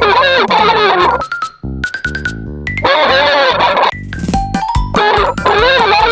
Oh, my God.